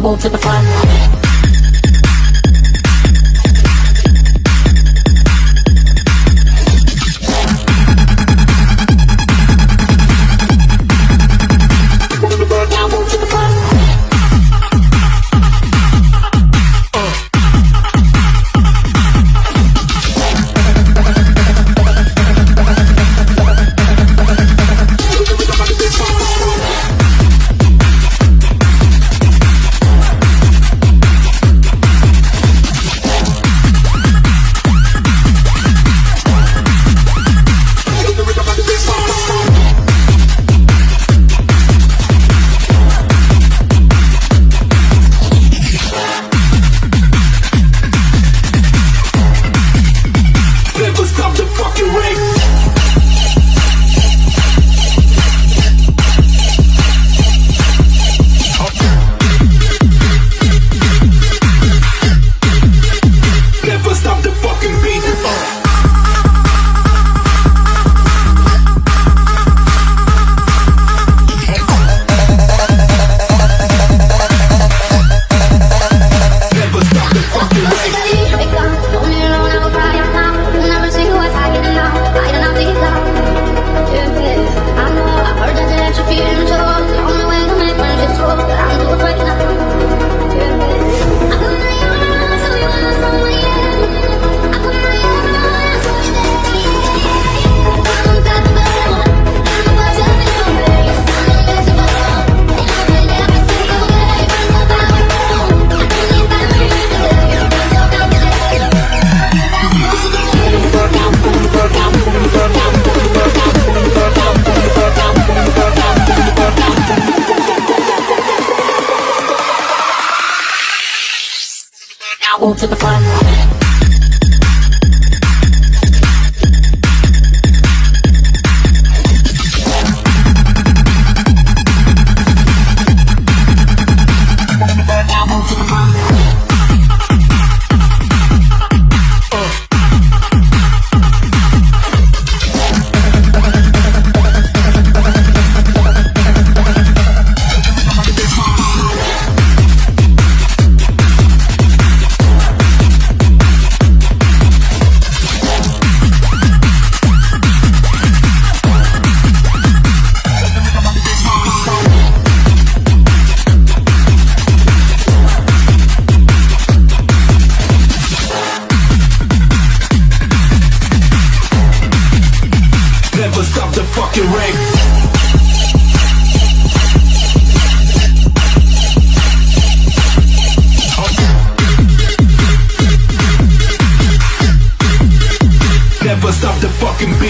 I to the front. Won't tip a climb. to the front.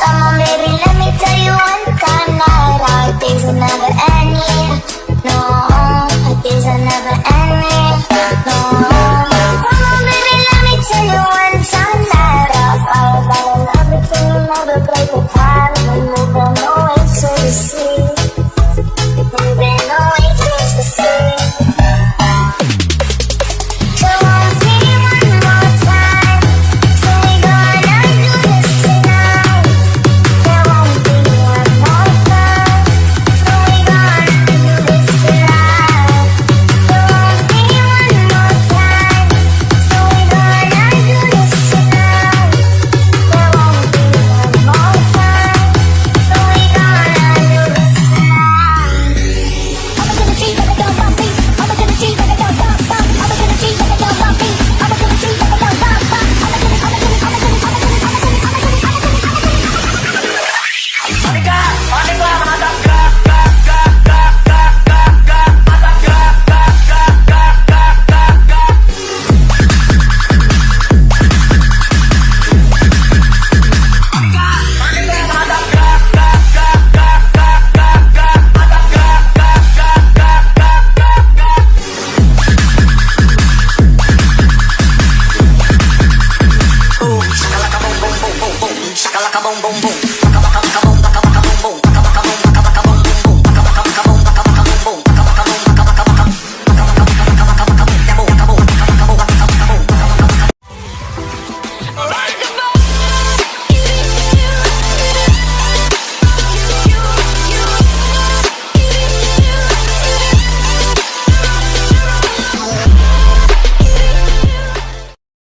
Come on, baby, let me tell you one time that our days will never end, yeah